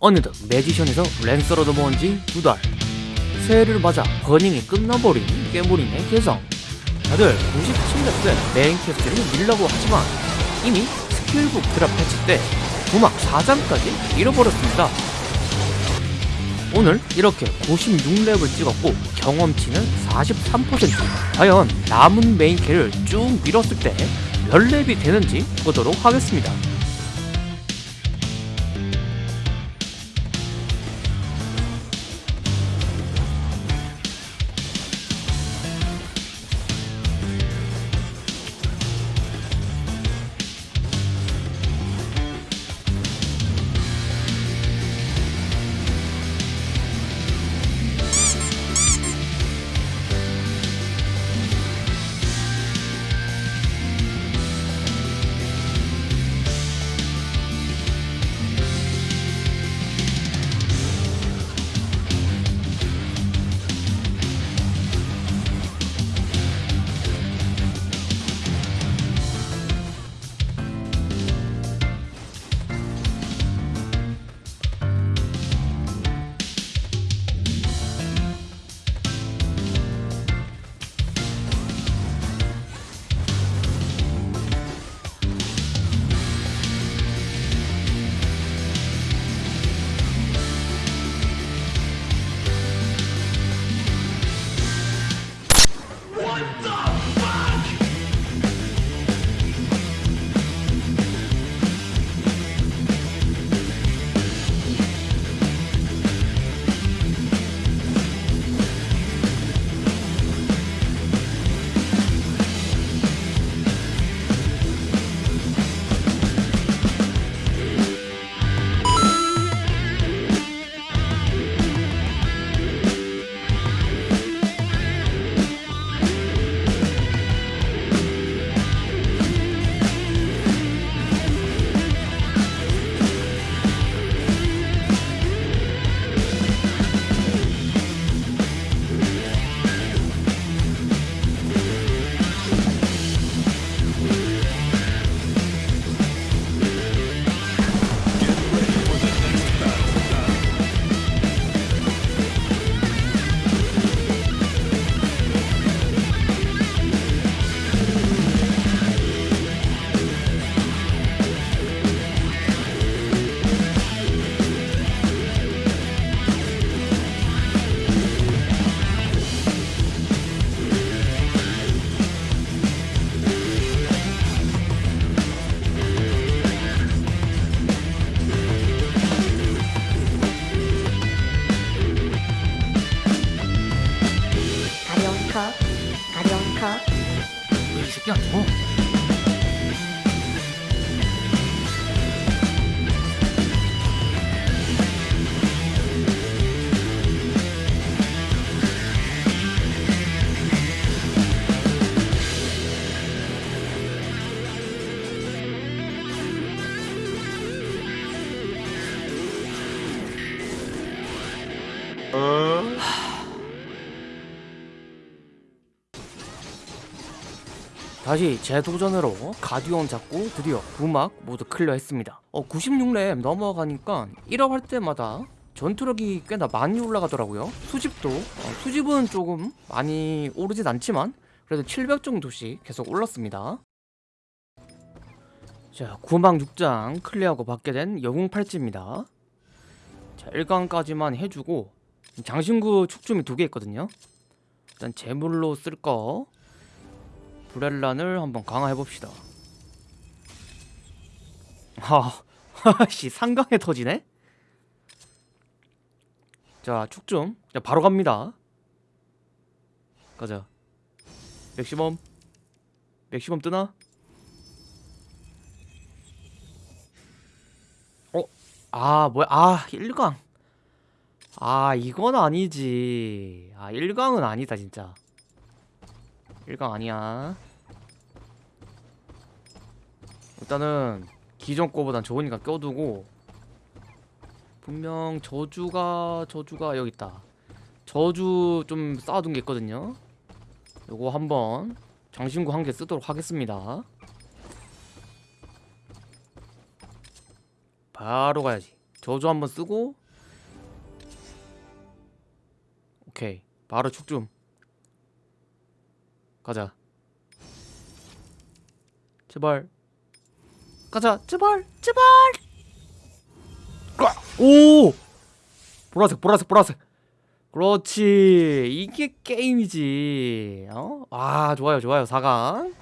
어느덧 magician에서 lancer로 넘어온 지 두 달. 새해를 맞아 burning이 끝나버린 깨물이네 개성. 다들 97렙 때 main quest를 밀라고 하지만 이미 skill book drop 패치 때 구막 4장까지 밀어버렸습니다. 오늘 이렇게 96렙을 찍었고 경험치는 43% 과연 남은 메인 캐를 쭉 밀었을 때 몇 렙이 되는지 보도록 하겠습니다. 컷. 이 새끼야 뭐? 다시 재도전으로 가디온 잡고 드디어 구막 모두 클리어했습니다. 어 96렙 넘어가니까 1업 할 때마다 전투력이 꽤나 많이 올라가더라고요. 수집도 어, 수집은 조금 많이 오르진 않지만 그래도 700 정도씩 계속 올랐습니다. 자 구막 6장 클리어하고 받게 된 영웅 팔찌입니다. 자 1강까지만 해주고 장신구 축춤이 두 개 있거든요. 일단 제물로 쓸거 브렐란을 한번 강화해봅시다. 하씨 상강에 터지네? 자 축좀. 자 바로 갑니다. 가자. 맥시멈. 맥시멈 뜨나? 어? 아 뭐야? 아 1강. 아 이건 아니지. 아 1강은 아니다 진짜 1강 아니야. 일단은 기존 거보단 좋으니까 껴두고 분명 저주가 저주가 여기 있다. 저주 좀 쌓아둔 게 있거든요. 요거 한번 장신구 한 개 쓰도록 하겠습니다. 바로 가야지. 저주 한번 쓰고. 오케이. 바로 축좀 가자. 제발. 가자. 제발. 제발. 오! 보라색 보라색 보라색. 그렇지. 이게 게임이지. 어? 아 좋아요 좋아요. 4강